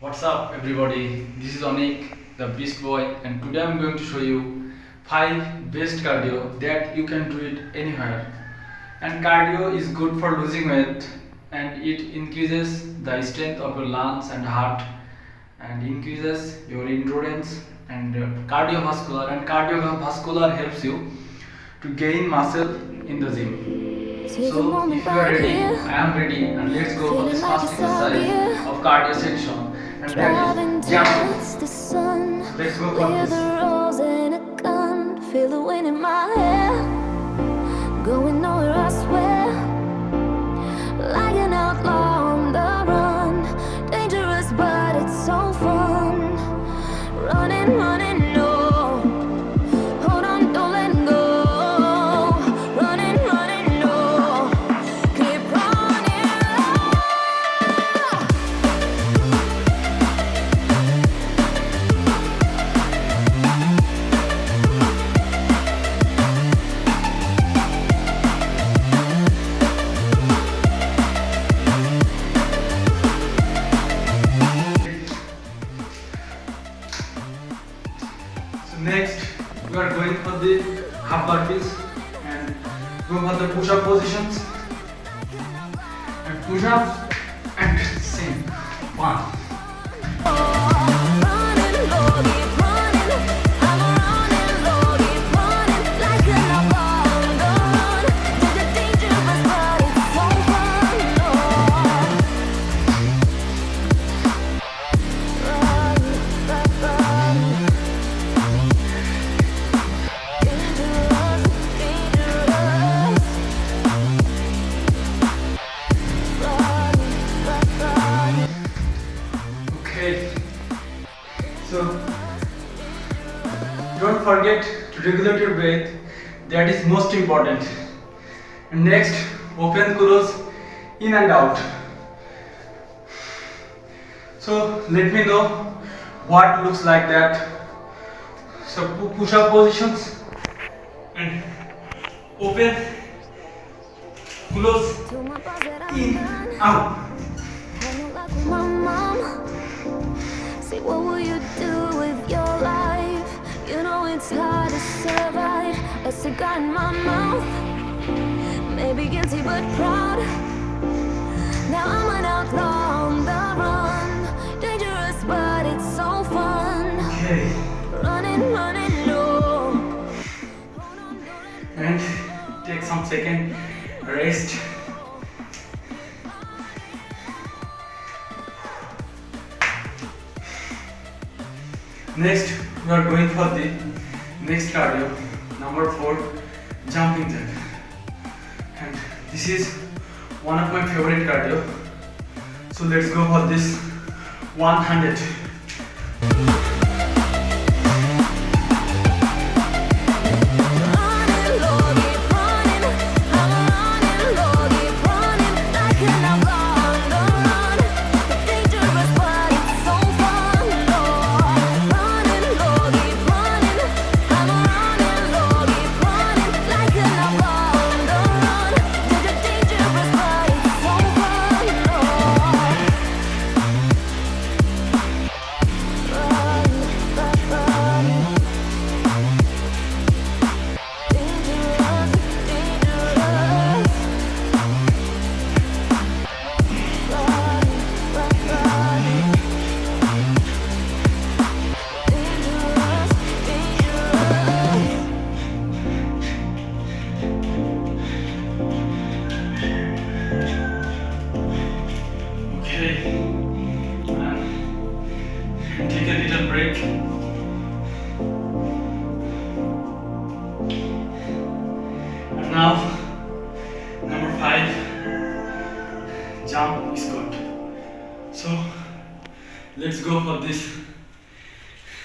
What's up everybody? This is Anik, the Beast Boy and today I'm going to show you 5 best cardio that you can do it anywhere. And cardio is good for losing weight and it increases the strength of your lungs and heart and increases your endurance and uh, cardiovascular and cardiovascular helps you to gain muscle in the gym. So if you are ready, I am ready and let's go for this first exercise of cardio section and that is jumping. Let's go for this. Feel the wind in my hair next we are going for the half burpees and go for the push-up positions. And push-ups and same. One So don't forget to regulate your breath. That is most important. And next, open close in and out. So let me know what looks like that. So push up positions and open, close, in, out. It's hard to survive. A cigar in my mouth. Maybe guilty but proud. Now I'm an outlaw on the run. Dangerous but it's so fun. Okay. Running, running low And take some second. Rest. Next, we are going for the next cardio, number 4, jumping jack. And this is one of my favorite cardio. So let's go for this 100. Break. And now, number five, jump squat. So, let's go for this.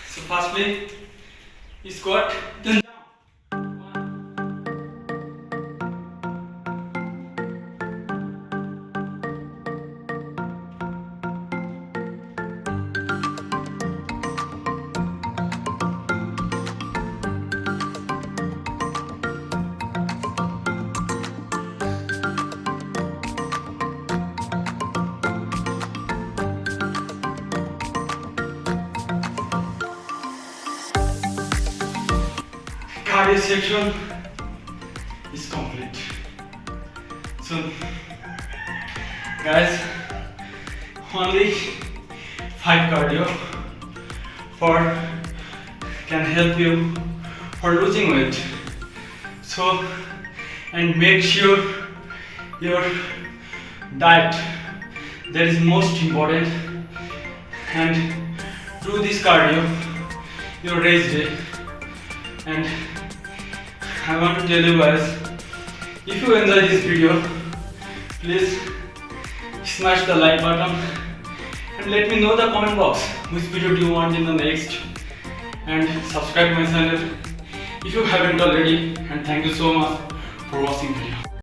So, firstly, squat, then cardio section is complete. So, guys, only five cardio for can help you for losing weight. So, and make sure your diet that is most important and do this cardio your race day and I want to tell you guys if you enjoy this video please smash the like button and let me know the comment box which video do you want in the next. And subscribe my channel if you haven't already. And thank you so much for watching video